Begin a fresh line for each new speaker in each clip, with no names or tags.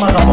Ramadan.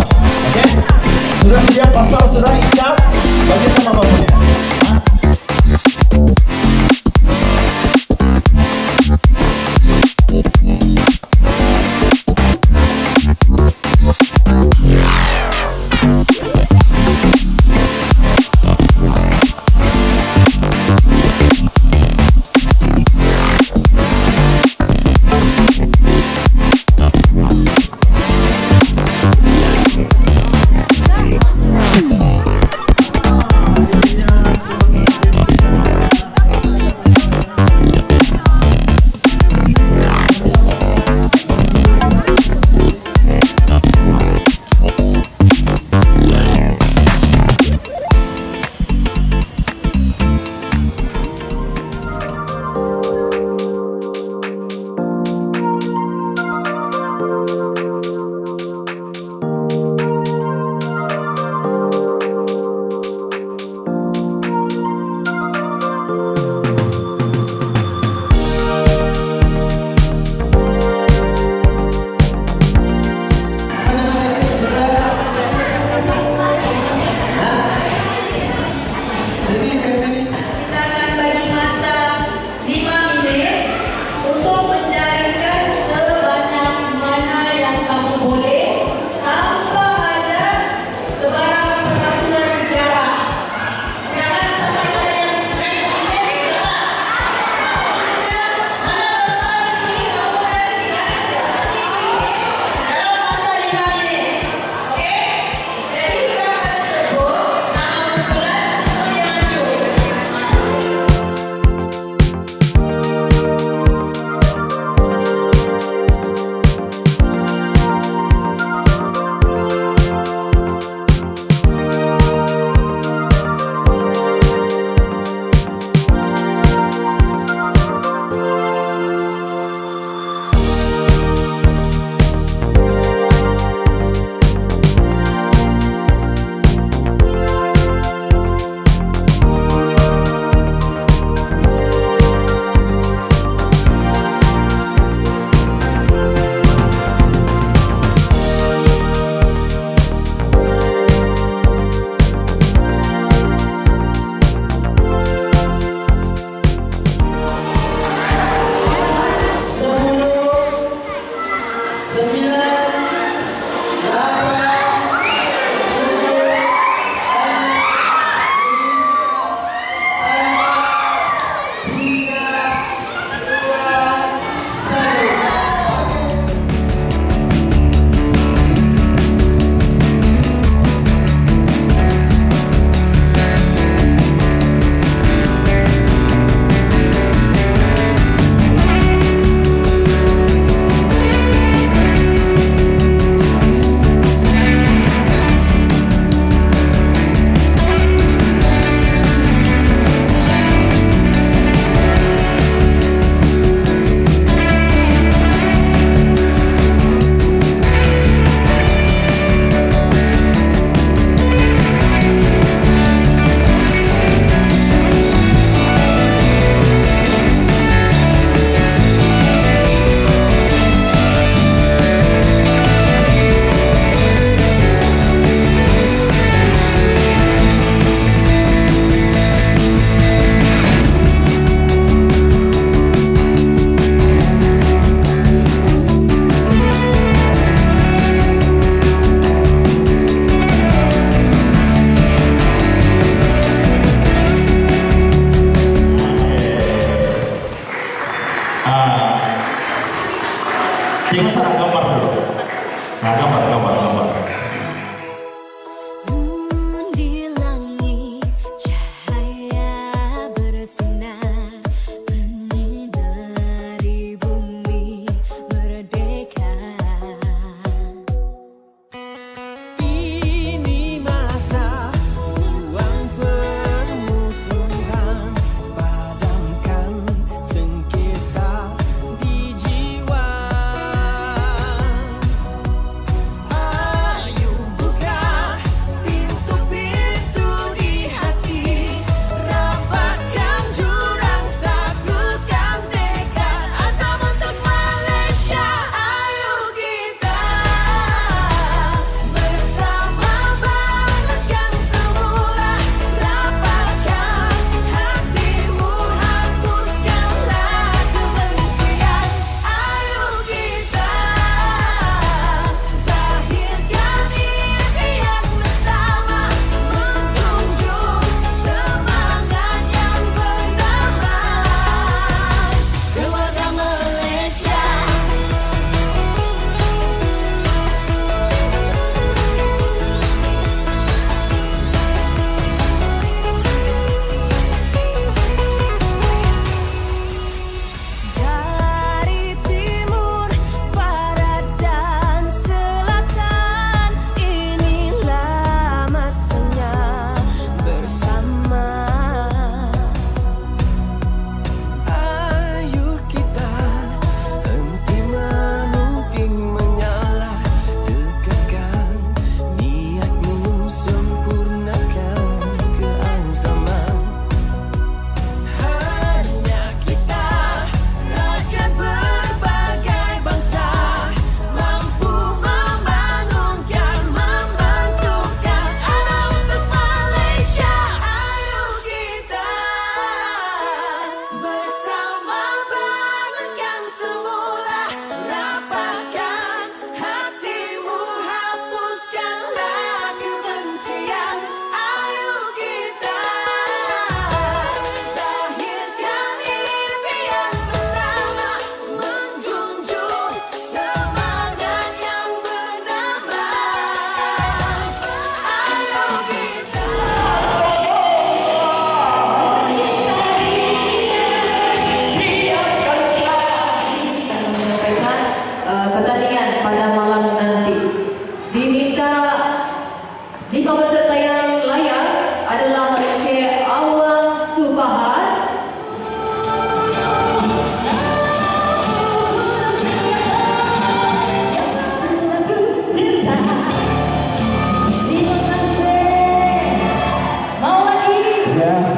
Yeah.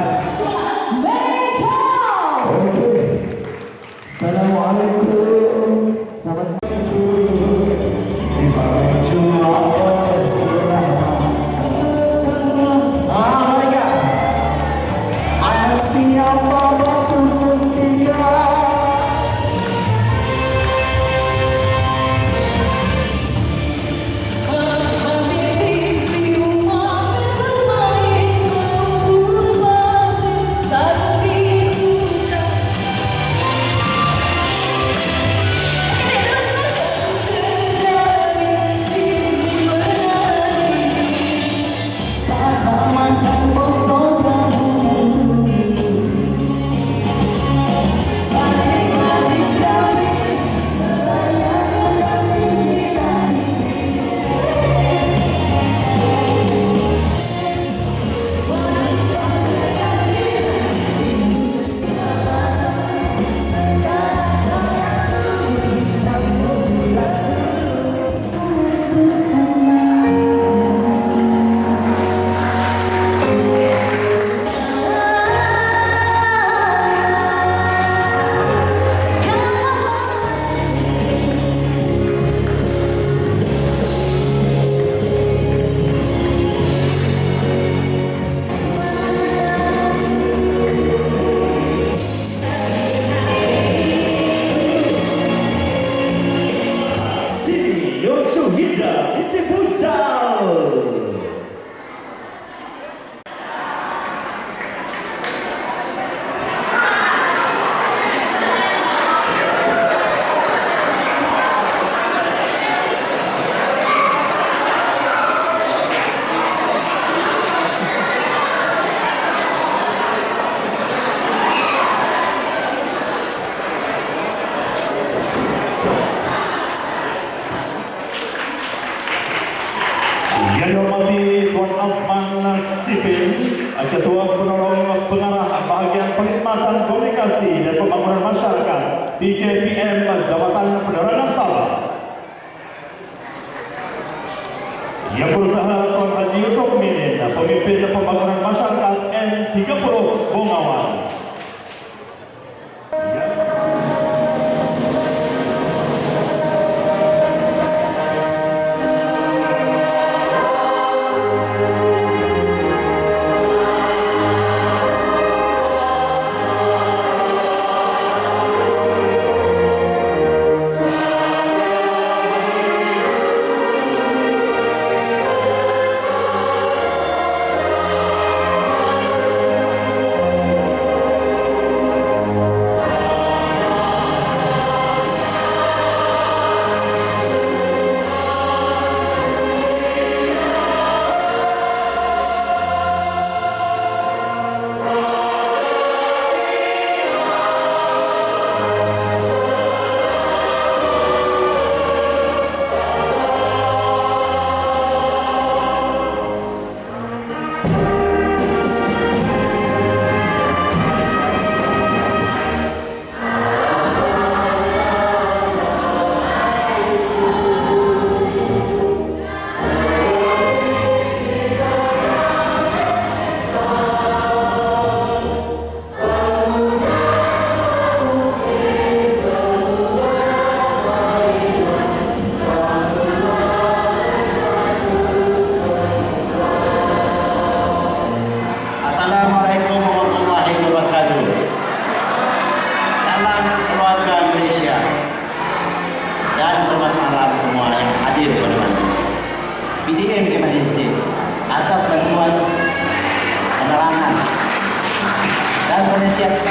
vida. Este Minin, Pemimpin Pembangunan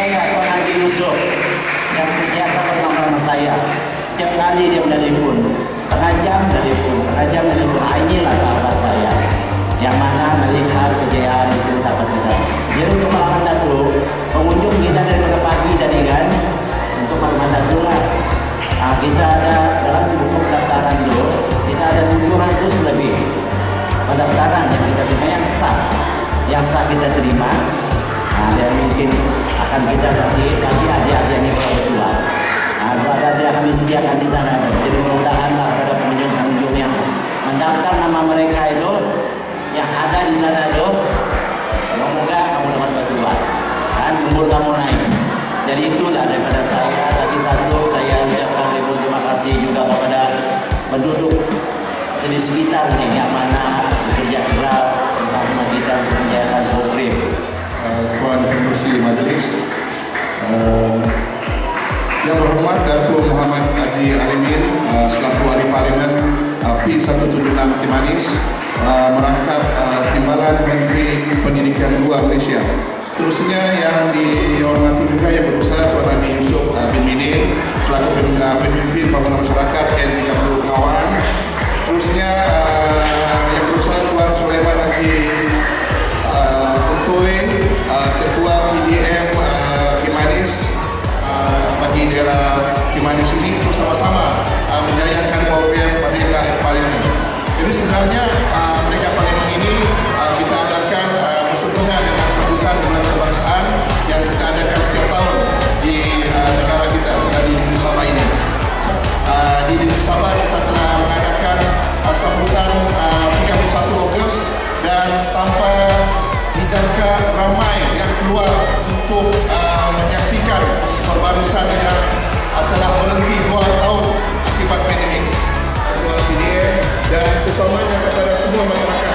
saya Tuan Haji Yusuf yang sentiasa bersama saya. Setiap kali dia menelpon setengah jam menelpon setengah jam menelpon Ah, inilah sahabat saya. Yang mana melihat kejayaan itu dapat kita jadi untuk malam dahulu pengunjung kita dari pagi tadi kan untuk malam dahulu lah Ah, kita ada dalam buku pendaftaran itu kita ada 700 lebih pendaftaran yang kita terima yang sah yang sah kita terima. Nah, dan mungkin akan kita nanti nanti ini kalau berdua nah, ada adik kami sediakan di sana. Jadi mudah-mudahan pada pengunjung-pengunjung yang mendaftar nama mereka itu yang ada di sana itu semoga kamu dapat berdua dan umur kamu naik. Jadi itulah daripada saya. Lagi satu saya ucapkan ribu terima kasih juga kepada penduduk di sekitar nih yang mana bekerja keras bersama kita
Tuan Pengurusi Majlis uh, Yang berhormat Datuk Muhammad Haji Alimin uh, selaku Ahli Parlimen uh, P176 Kimanis uh, merangkap uh, Timbalan Menteri Pendidikan Luar Malaysia. Terusnya yang dihormati juga yang berusaha Tuan Haji Yusof uh, bin Minin selaku pemimpin, pembangunan masyarakat N30 Kawan. Terusnya uh, yang berusaha Tuan Sulaiman Haji uh, uh, Ketua PDM uh, Kimanis uh, bagi daerah Kimanis ini bersama-sama menjayakan program Merdeka Air Parlimen. Jadi sebenarnya uh, Merdeka Parlimen ini kita adakan uh, bersentuhan dengan sambutan bulan kebangsaan yang kita adakan setiap tahun di negara kita di Negeri Sabah ini. Di Negeri Sabah kita telah mengadakan uh, sambutan uh, 31 Ogos dan tanpa ramai yang keluar untuk uh, menyaksikan perbarisan yang telah berhenti dua tahun akibat pandemik. Dan terutamanya kepada semua masyarakat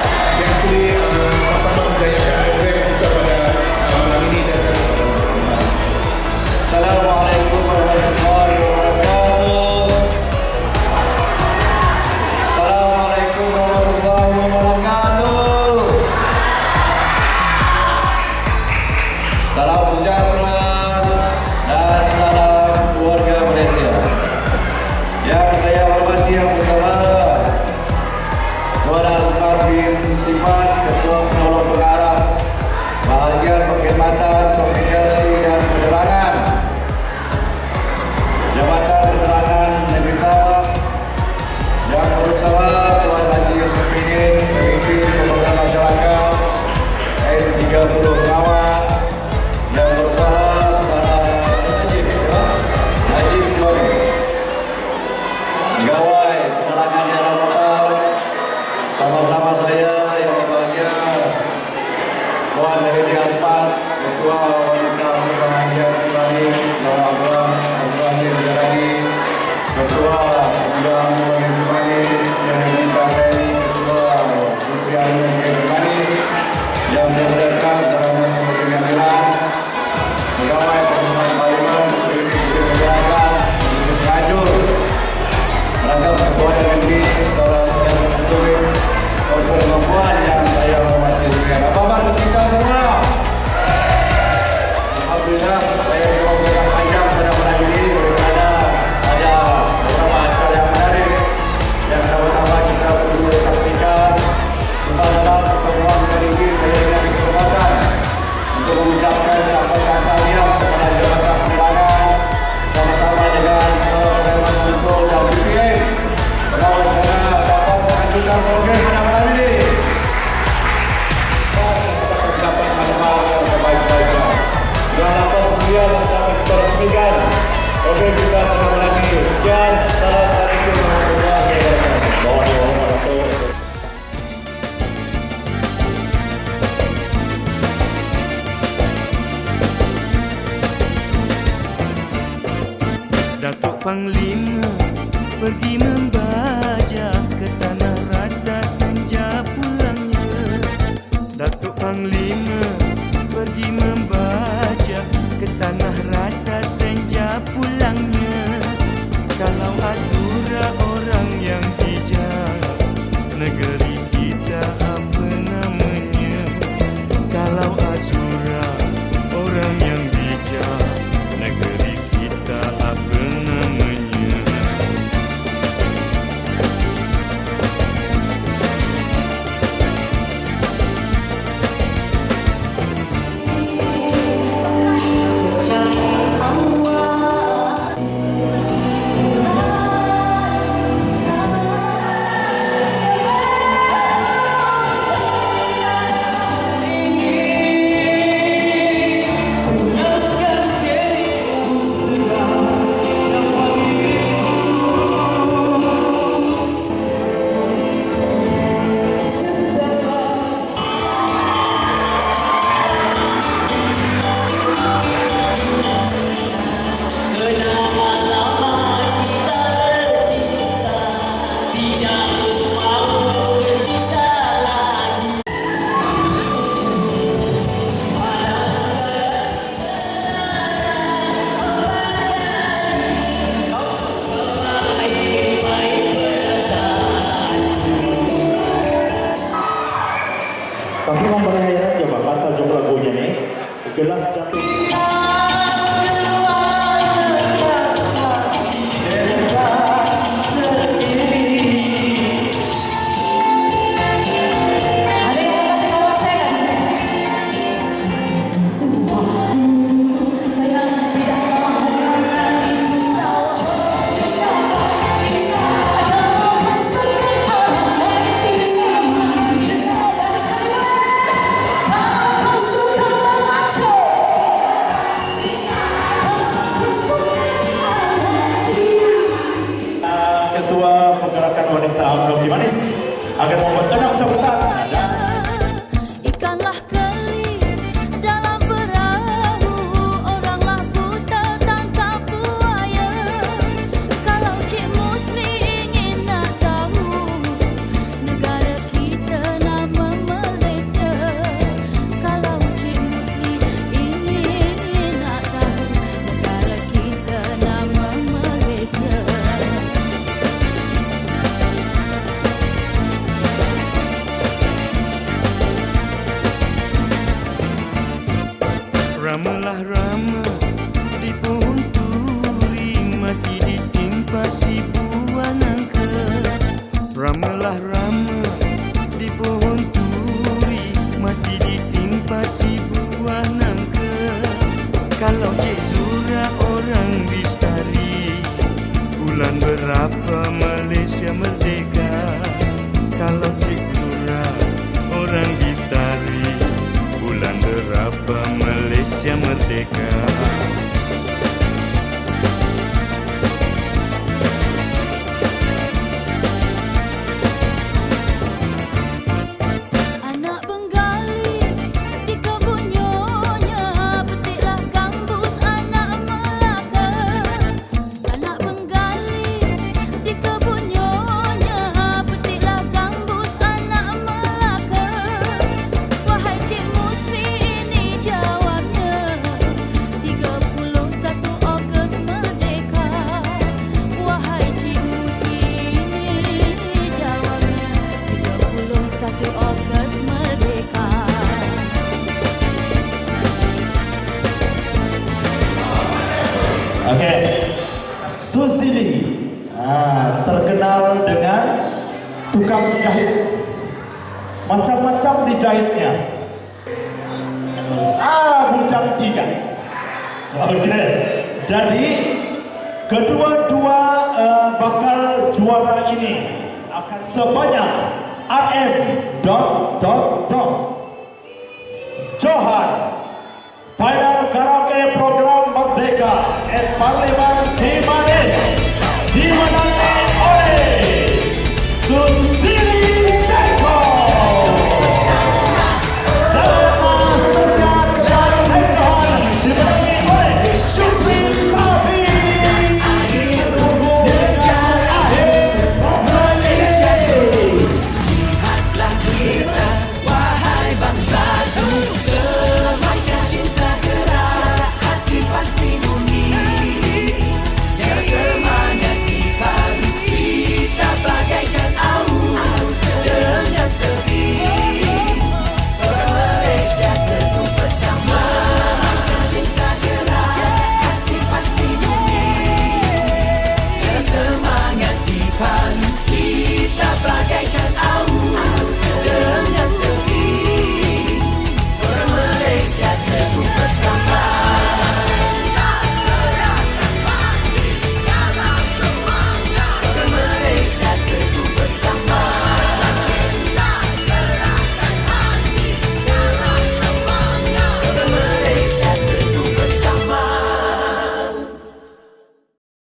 macam-macam dijahitnya. Ah bujang tiga. Oke. Okay. jadi kedua-dua uh, bakal juara ini akan sebanyak RM dot dot dot. Johan final karaoke program Merdeka. At Parliament